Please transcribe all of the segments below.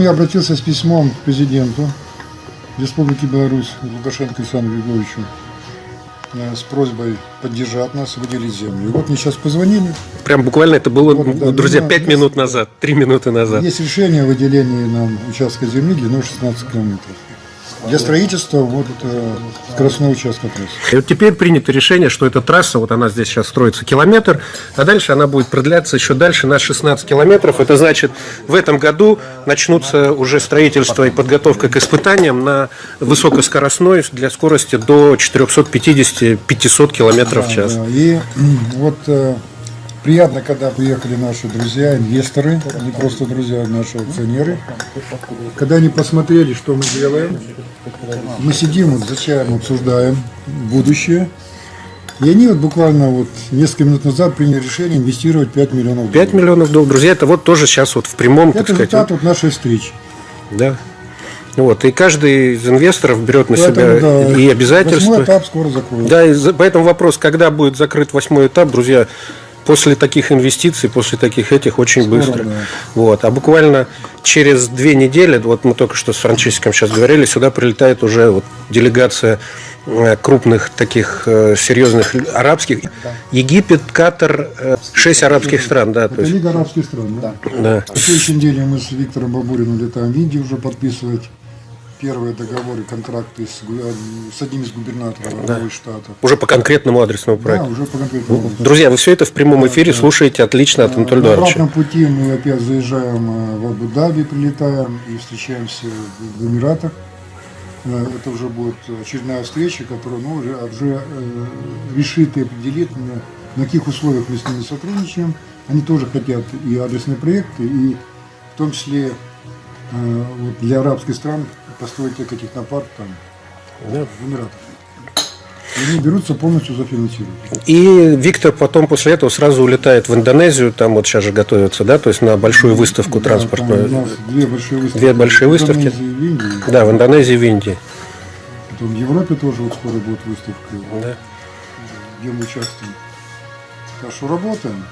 Я обратился с письмом к президенту Республики Беларусь Лукашенко Александру Григорьевичу э, с просьбой поддержать нас, выделить землю. И вот мне сейчас позвонили. Прям буквально это было, Вот, да, друзья, ну, 5 есть- минут назад, 3 минуты назад. Есть решение о выделении нам участка земли длиной 16 километров. Для строительства вот э, скоростного участка трассы. И вот теперь принято решение, что эта трасса, вот она здесь сейчас строится километр, а дальше она будет продляться еще дальше на 16 километров. Это значит, в этом году начнутся уже строительство и подготовка к испытаниям на высокоскоростной для скорости до 450-500 километров в час. Да, И м, вот э, приятно, когда приехали наши друзья, инвесторы, не просто друзья, а наши акционеры. Когда они посмотрели, что мы делаем, мы сидим, вот за чаем обсуждаем будущее. И они вот буквально вот несколько минут назад приняли решение инвестировать 5 миллионов 5 миллионов долларов. Друзья, это вот тоже сейчас вот в прямом, так Это сказать, результат вот нашей встречи. да. Вот, и каждый из инвесторов берет на себя Поэтому, да, и обязательства. Восьмой этап скоро закроется. Да, и за- поэтому вопрос, когда будет закрыт восьмой этап, друзья, после таких инвестиций, после таких этих очень Скоро, быстро. да. Вот. А буквально через две недели, вот мы только что с Франческом сейчас говорили, сюда прилетает уже вот делегация э, крупных таких э, серьезных арабских. Египет, Катар, э, шесть арабских стран, да. То есть, Лига арабских стран, да? да. На следующей неделе мы с Виктором Бабуриным летаем в Индию уже подписывать первые договоры, контракты с, э, с одним из губернаторов из штатов. Уже по конкретному адресному Да, проекту. уже по конкретному. Друзья, вы все это в прямом эфире слушаете отлично от Анатолия На обратном пути мы опять заезжаем э, в Абу-Даби, прилетаем и встречаемся в Эмиратах. Э, Это уже будет очередная встреча, которая ну, уже, уже э, решит и определит, на, на каких условиях мы с ними сотрудничаем. Они тоже хотят и адресные проекты, и в том числе э, вот для арабских стран построить экотехнопарк там, Да. в Эмиратах. И они берутся полностью зафинансировать. И Виктор потом после этого сразу улетает в Индонезию, там вот сейчас же готовятся, да, то есть на большую выставку Да, транспортную. там у нас две большие выставки. Две большие В выставки. Индонезии и в Индии. Да, в Индонезии и в Индии. Потом в Европе тоже вот скоро будет выставка, Да. где мы участвуем. Так что работаем.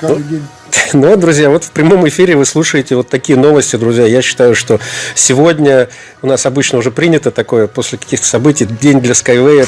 Каждый день. Ну, вот, друзья, вот в прямом эфире вы слушаете вот такие новости, друзья. Я считаю, что сегодня у нас обычно уже принято такое, после каких-то событий, день для Skyway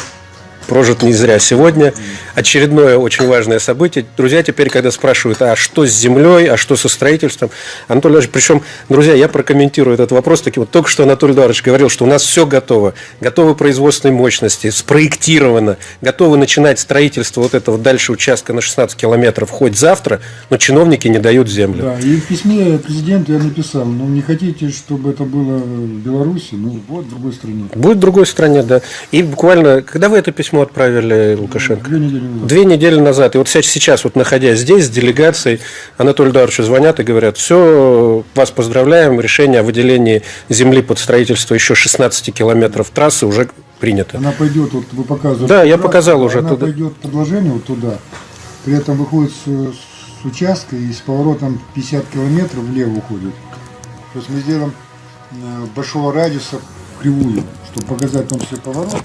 прожит не зря. Сегодня очередное очень важное событие. Друзья, теперь, когда спрашивают, а что с землей, а что со строительством, Анатолий Иванович, причем, друзья, я прокомментирую этот вопрос. Таки вот только что Анатолий Эдуардович говорил, что у нас все готово. Готовы производственные мощности, спроектировано, готовы начинать строительство вот этого дальше участка на 16 километров хоть завтра, но чиновники не дают землю. Да, и в письме президенту я написал, ну не хотите, чтобы это было в Беларуси, ну вот в другой стране. Будет в другой стране, да. И буквально, когда вы это письмо отправили Лукашенко? Две недели назад. Две недели назад. И вот сейчас- вот находясь здесь, с делегацией, Анатолию Эдуардовичу звонят и говорят, все, вас поздравляем, решение о выделении земли под строительство еще 16 километров трассы уже принято. Она пойдет, вот вы показываете. Да, я показал уже Она туда. пойдет предложение вот туда, при этом выходит с, с участка и с поворотом 50 километров влево уходит. То есть мы сделаем э, большого радиуса кривую, чтобы показать в том числе поворот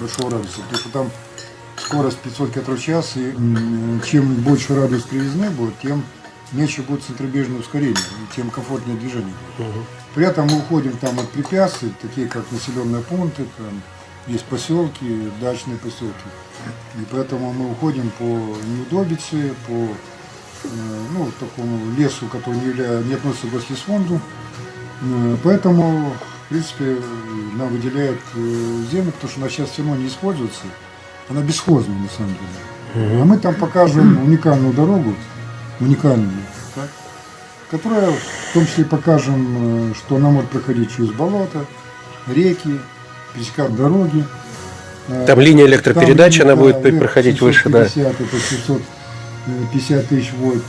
большого радиуса, потому что там скорость 500 км в час, и чем больше радиус кривизны будет, тем меньше будет центробежное ускорение, и тем комфортнее движение. При этом мы уходим там от препятствий, такие как населенные пункты, там есть поселки, дачные поселки. И поэтому мы уходим по неудобице, по э, ну, такому лесу, который не, явля- не относится к гослесфонду. Э, Поэтому, принципе, нам выделяют э, землю, потому что она сейчас все равно не используется. Она бесхозная на самом деле. А мы там покажем уникальную дорогу, уникальную, так, которая в том числе покажем, э, что она может проходить через болото, реки, пересекать дороги. Э, Там линия электропередач, Там, она да, будет проходить выше, да. 750, это 750 тысяч вольт.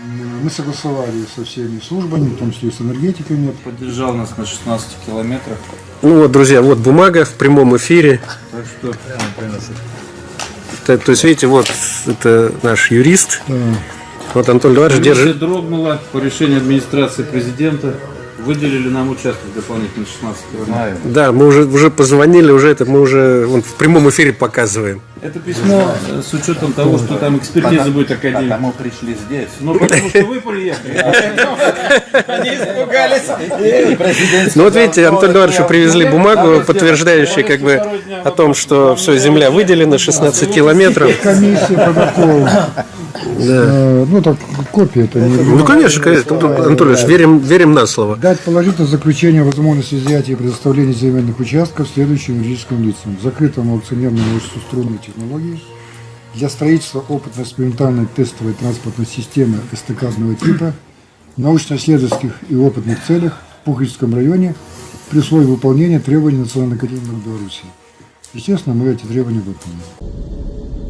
Мы согласовали со всеми службами, в том числе и с энергетиками. Поддержал нас на 16 километрах. Ну вот, друзья, вот бумага в прямом эфире. Так что То, то есть, видите, вот это наш юрист. Да. Вот Эдуардович комиссия держит. дрогнула по решению администрации президента. Выделили нам участок дополнительно 16 километров. Да, мы уже, уже позвонили, уже это мы уже вон, в прямом эфире показываем. Это письмо э, с учетом того, что там экспертиза будет академия. Потому пришли здесь. Ну, потому что вы приехали. Они испугались. Ну вот видите, Антон Эдуардовичу привезли бумагу, подтверждающую как бы о том, что все, земля выделена, 16 километров. Комиссия протокол. Э, Ну, так, копия это не... Ну, конечно, конечно. Анатолий Ильич, верим, верим на слово. Дать положительное заключение о возможности изъятия и предоставления земельных участков следующим юридическим лицам. Закрытому акционерному обществу струнной технологии для строительства опытно-экспериментальной тестовой транспортной системы эстакадного типа в научно-исследовательских и опытных целях в Пуховическом районе при условии выполнения требований Национальной академии Беларуси. Естественно, мы эти требования выполним.